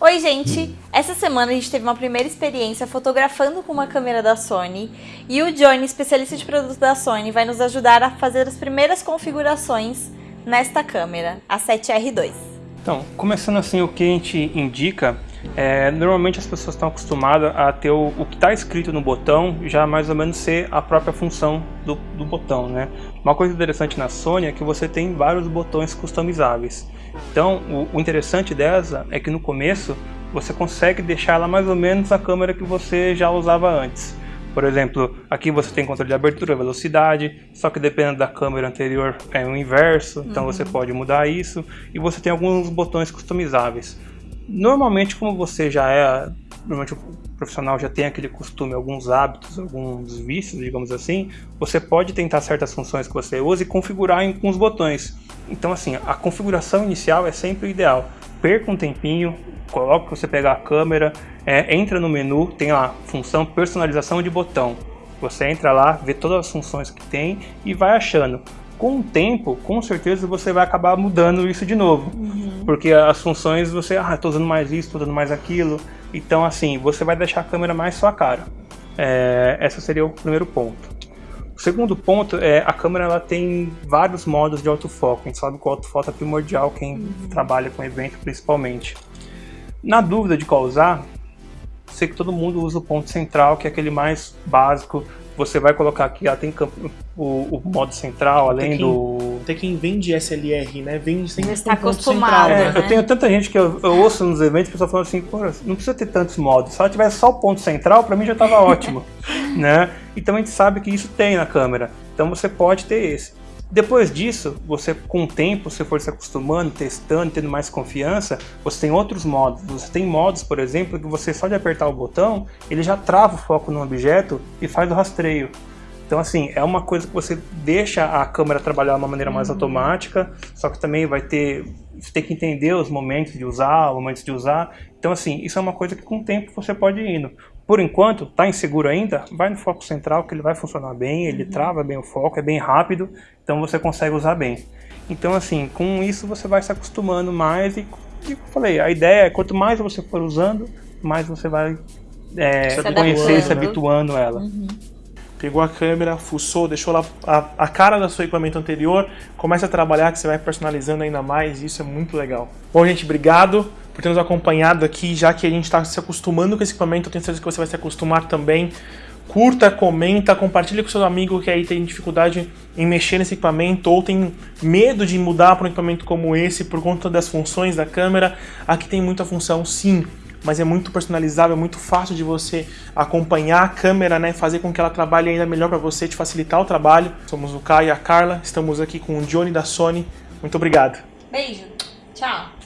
Oi gente, essa semana a gente teve uma primeira experiência fotografando com uma câmera da Sony e o Johnny, especialista de produto da Sony, vai nos ajudar a fazer as primeiras configurações nesta câmera, a 7R2. Então, começando assim, o que a gente indica é, normalmente as pessoas estão acostumadas a ter o, o que está escrito no botão já mais ou menos ser a própria função do, do, botão, né? Uma coisa interessante na Sony é que você tem vários botões customizáveis. Então, o, o interessante dessa é que no começo você consegue deixar ela mais ou menos a câmera que você já usava antes. Por exemplo, aqui você tem controle de abertura, velocidade, só que dependendo da câmera anterior é o inverso, então uhum. você pode mudar isso. E você tem alguns botões customizáveis. Normalmente, como você já é, normalmente o profissional já tem aquele costume, alguns hábitos, alguns vícios, digamos assim, você pode tentar certas funções que você usa e configurar em, com os botões. Então, assim, a configuração inicial é sempre o ideal. Perca um tempinho, coloque você pegar a câmera, é, entra no menu, tem lá função personalização de botão. Você entra lá, vê todas as funções que tem e vai achando com o tempo, com certeza você vai acabar mudando isso de novo. Uhum. Porque as funções você, ah, estou usando mais isso, estou usando mais aquilo. Então, assim, você vai deixar a câmera mais sua cara. É, esse seria o primeiro ponto. O segundo ponto é a câmera ela tem vários modos de autofoco. A gente sabe que o autofoco é primordial, quem uhum. trabalha com evento principalmente. Na dúvida de qual usar, sei que todo mundo usa o ponto central, que é aquele mais básico, você vai colocar aqui, ela tem o, o modo central, além tem quem, do... Tem quem vende SLR, né? Vende sem está acostumado, central, né? Eu tenho tanta gente que eu, eu ouço nos eventos, o pessoal falando assim, Pô, não precisa ter tantos modos, se ela tivesse só o ponto central, para mim já estava ótimo, né? Então a gente sabe que isso tem na câmera, então você pode ter esse. Depois disso, você com o tempo, você for se acostumando, testando, tendo mais confiança, você tem outros modos. Você tem modos, por exemplo, que você só de apertar o botão, ele já trava o foco no objeto e faz o rastreio. Então, assim, é uma coisa que você deixa a câmera trabalhar de uma maneira mais uhum. automática, só que também vai ter, você tem que entender os momentos de usar, os momentos de usar. Então, assim, isso é uma coisa que com o tempo você pode ir indo. Por enquanto, está inseguro ainda? Vai no foco central que ele vai funcionar bem, ele uhum. trava bem o foco, é bem rápido, então você consegue usar bem. Então assim, com isso você vai se acostumando mais e, como eu falei, a ideia é quanto mais você for usando, mais você vai é, se conhecer e se habituando a ela. Uhum. Pegou a câmera, fuçou, deixou lá a, a cara do seu equipamento anterior, começa a trabalhar que você vai personalizando ainda mais, isso é muito legal. Bom, gente, obrigado por ter nos acompanhado aqui, já que a gente está se acostumando com esse equipamento, eu tenho certeza que você vai se acostumar também. Curta, comenta, compartilha com seu amigo que aí tem dificuldade em mexer nesse equipamento ou tem medo de mudar para um equipamento como esse por conta das funções da câmera. Aqui tem muita função sim, mas é muito personalizável, é muito fácil de você acompanhar a câmera, né, fazer com que ela trabalhe ainda melhor para você, te facilitar o trabalho. Somos o Caio e a Carla, estamos aqui com o Johnny da Sony. Muito obrigado. Beijo. Tchau.